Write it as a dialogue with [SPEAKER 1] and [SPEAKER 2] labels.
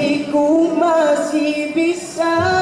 [SPEAKER 1] mimpiku masih bisa